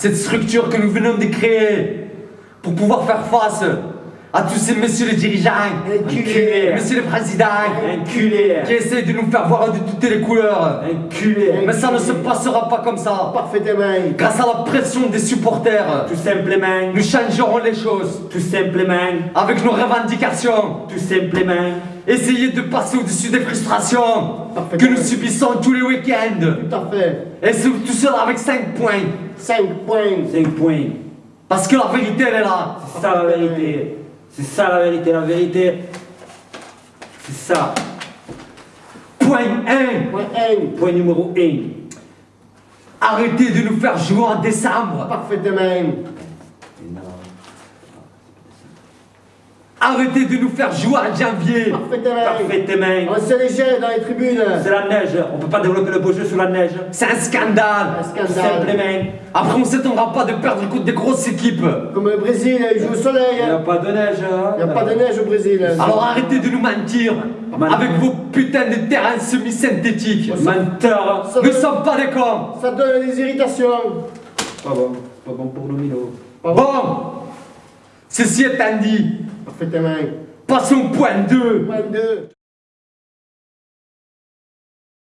cette structure que nous venons de créer pour pouvoir faire face à tous ces messieurs les dirigeants, les présidents, Enculé. qui essaient de nous faire voir de toutes les couleurs. Mais ça ne se passera pas comme ça. Parfaitement. Grâce à la pression des supporters, Tout simplement. nous changerons les choses Tout simplement. avec nos revendications. Tout simplement. Essayez de passer au-dessus des frustrations que nous subissons tous les week-ends. Tout à fait. Et tout cela avec 5 points. 5 points. 5 points. Parce que la vérité, elle est là. C'est ça la vérité. C'est ça la vérité. La vérité. C'est ça. Point 1. Point 1. Point numéro 1. Arrêtez de nous faire jouer en décembre. Parfaitement. Arrêtez de nous faire jouer en janvier. Parfaitement. Parfaitement. On se jette dans les tribunes. C'est la neige. On peut pas développer le beau jeu sur la neige. C'est un scandale. Un scandale. simplement. Après, on s'étonnera pas de perdre contre des grosses équipes. Comme le Brésil, il joue au soleil. Il n'y a pas de neige. hein. Il n'y a pas de neige au Brésil. Alors arrêtez de nous mentir Man- avec vos putains de terrains semi-synthétiques. Menteur. Ça Nous ne sommes pas des cons. ça donne des irritations. Pas bon. Pas bon pour nos minots. Bon, ceci étant dit, Parfaitement. passons au point 2. Point 2.